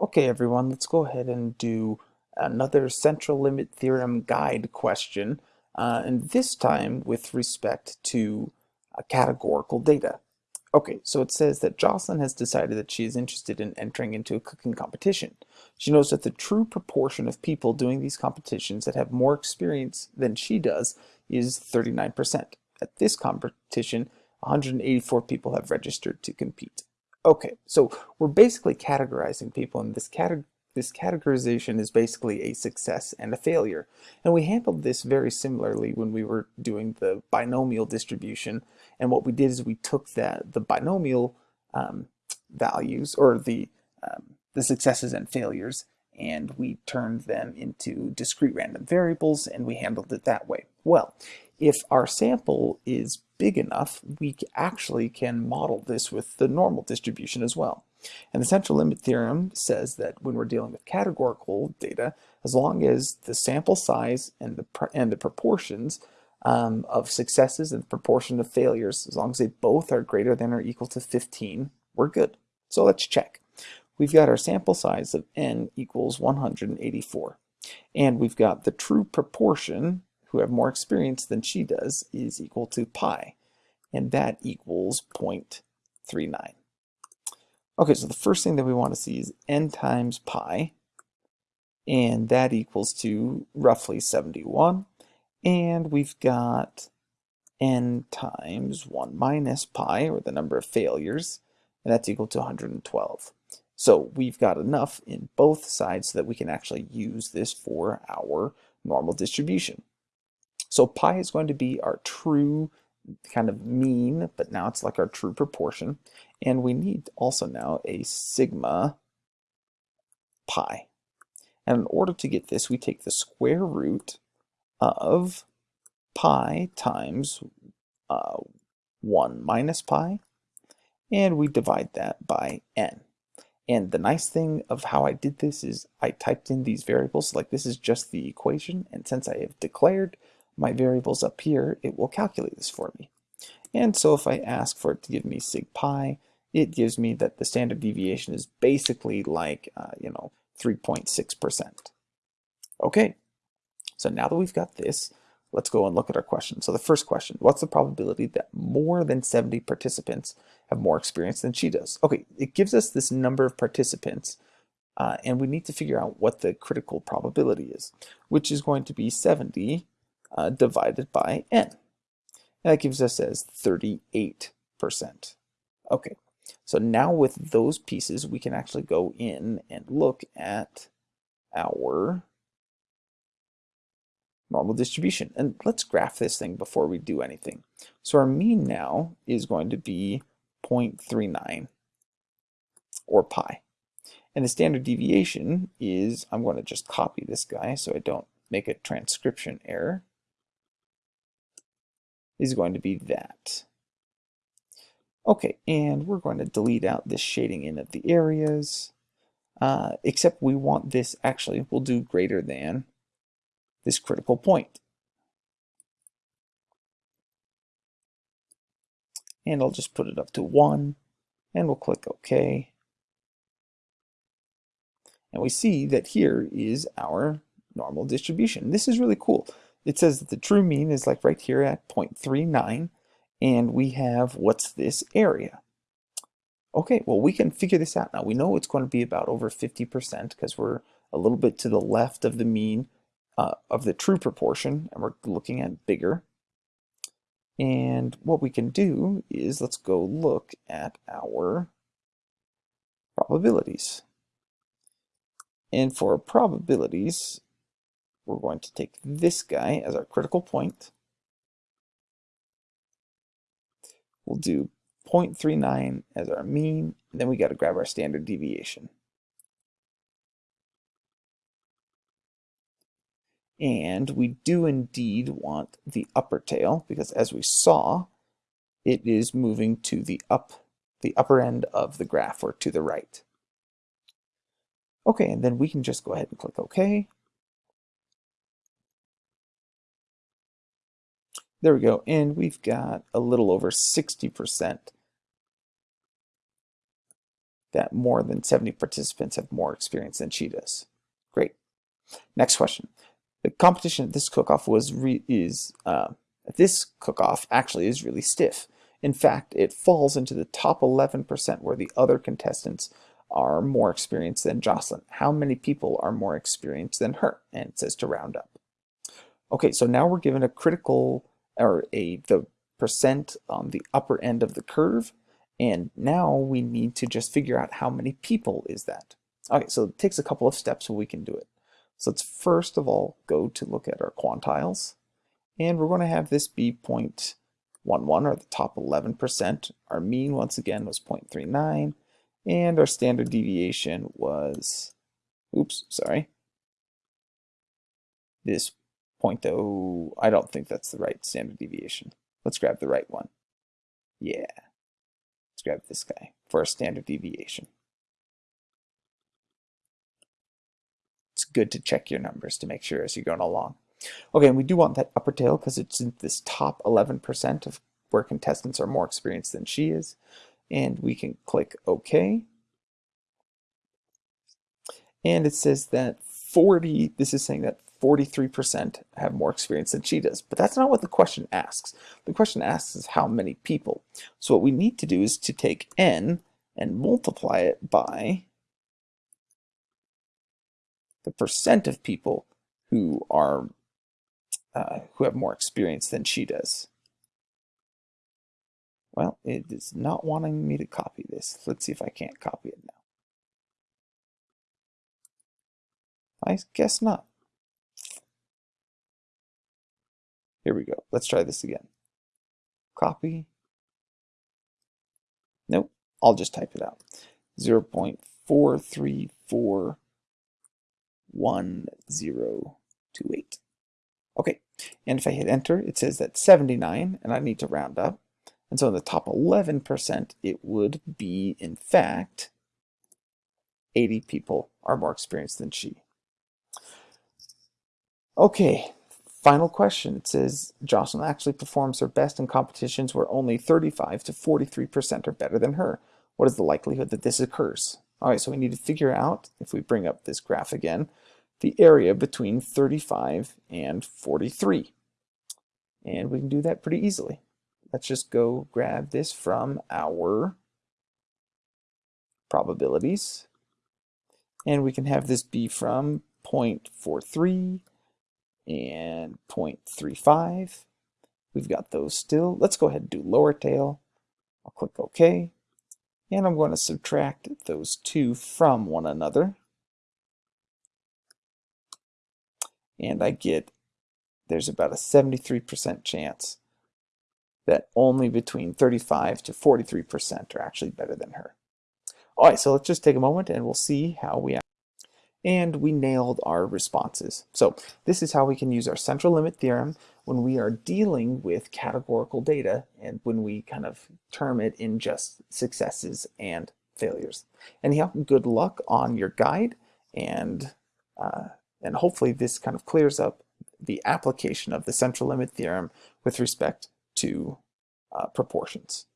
Okay, everyone, let's go ahead and do another central limit theorem guide question, uh, and this time with respect to uh, categorical data. Okay, so it says that Jocelyn has decided that she is interested in entering into a cooking competition. She knows that the true proportion of people doing these competitions that have more experience than she does is 39%. At this competition, 184 people have registered to compete. Okay, so we're basically categorizing people, and this, cate this categorization is basically a success and a failure. And we handled this very similarly when we were doing the binomial distribution. And what we did is we took that the binomial um, values, or the, um, the successes and failures, and we turned them into discrete random variables, and we handled it that way. Well, if our sample is big enough, we actually can model this with the normal distribution as well. And the central limit theorem says that when we're dealing with categorical data, as long as the sample size and the, and the proportions um, of successes and the proportion of failures, as long as they both are greater than or equal to 15, we're good. So let's check. We've got our sample size of n equals 184. And we've got the true proportion who have more experience than she does is equal to pi, and that equals 0.39. Okay, so the first thing that we want to see is n times pi, and that equals to roughly 71, and we've got n times 1 minus pi, or the number of failures, and that's equal to 112. So we've got enough in both sides so that we can actually use this for our normal distribution. So pi is going to be our true kind of mean, but now it's like our true proportion. And we need also now a sigma pi. And in order to get this, we take the square root of pi times uh, 1 minus pi, and we divide that by n. And the nice thing of how I did this is I typed in these variables, like this is just the equation, and since I have declared my variables up here, it will calculate this for me. And so if I ask for it to give me sig pi, it gives me that the standard deviation is basically like, uh, you know, 3.6%. Okay, so now that we've got this, let's go and look at our question. So the first question, what's the probability that more than 70 participants have more experience than she does? Okay, it gives us this number of participants, uh, and we need to figure out what the critical probability is, which is going to be 70 uh, divided by n. That gives us as 38%. Okay, so now with those pieces, we can actually go in and look at our normal distribution. And let's graph this thing before we do anything. So our mean now is going to be 0.39 or pi. And the standard deviation is, I'm going to just copy this guy so I don't make a transcription error is going to be that. Okay, and we're going to delete out this shading in of the areas, uh, except we want this, actually, we'll do greater than this critical point. And I'll just put it up to 1, and we'll click OK. And we see that here is our normal distribution. This is really cool it says that the true mean is like right here at 0.39 and we have what's this area? Okay well we can figure this out. Now we know it's going to be about over 50% because we're a little bit to the left of the mean uh, of the true proportion and we're looking at bigger. And what we can do is let's go look at our probabilities. And for probabilities we're going to take this guy as our critical point. We'll do 0.39 as our mean, then we got to grab our standard deviation. And we do indeed want the upper tail because as we saw, it is moving to the up the upper end of the graph or to the right. Okay, and then we can just go ahead and click OK. There we go. And we've got a little over 60% that more than 70 participants have more experience than she does. Great. Next question. The competition at this cook-off was is uh, this cook-off actually is really stiff. In fact, it falls into the top 11% where the other contestants are more experienced than Jocelyn. How many people are more experienced than her? And it says to round up. Okay, so now we're given a critical, or a the percent on the upper end of the curve, and now we need to just figure out how many people is that. Okay, so it takes a couple of steps so we can do it. So let's first of all go to look at our quantiles, and we're going to have this be 0.11, or the top 11%. Our mean, once again, was 0.39, and our standard deviation was, oops, sorry, this 0.0, I don't think that's the right standard deviation. Let's grab the right one. Yeah. Let's grab this guy for a standard deviation. It's good to check your numbers to make sure as you're going along. Okay, and we do want that upper tail because it's in this top 11% of where contestants are more experienced than she is. And we can click OK. And it says that 40, this is saying that 43% have more experience than she does. But that's not what the question asks. The question asks is how many people. So what we need to do is to take n and multiply it by the percent of people who are uh, who have more experience than she does. Well, it is not wanting me to copy this. Let's see if I can't copy it now. I guess not. Here we go. Let's try this again. Copy. Nope. I'll just type it out. 0 0.43411028. Okay, and if I hit enter, it says that 79, and I need to round up. And so in the top 11%, it would be, in fact, 80 people are more experienced than she. Okay, Final question. It says Jocelyn actually performs her best in competitions where only 35 to 43% are better than her. What is the likelihood that this occurs? All right, so we need to figure out, if we bring up this graph again, the area between 35 and 43. And we can do that pretty easily. Let's just go grab this from our probabilities. And we can have this be from 0.43 and 0.35. We've got those still. Let's go ahead and do lower tail. I'll click OK. And I'm going to subtract those two from one another. And I get there's about a 73% chance that only between 35 to 43% are actually better than her. All right, so let's just take a moment and we'll see how we and we nailed our responses. So this is how we can use our central limit theorem when we are dealing with categorical data and when we kind of term it in just successes and failures. Anyhow, good luck on your guide and, uh, and hopefully this kind of clears up the application of the central limit theorem with respect to uh, proportions.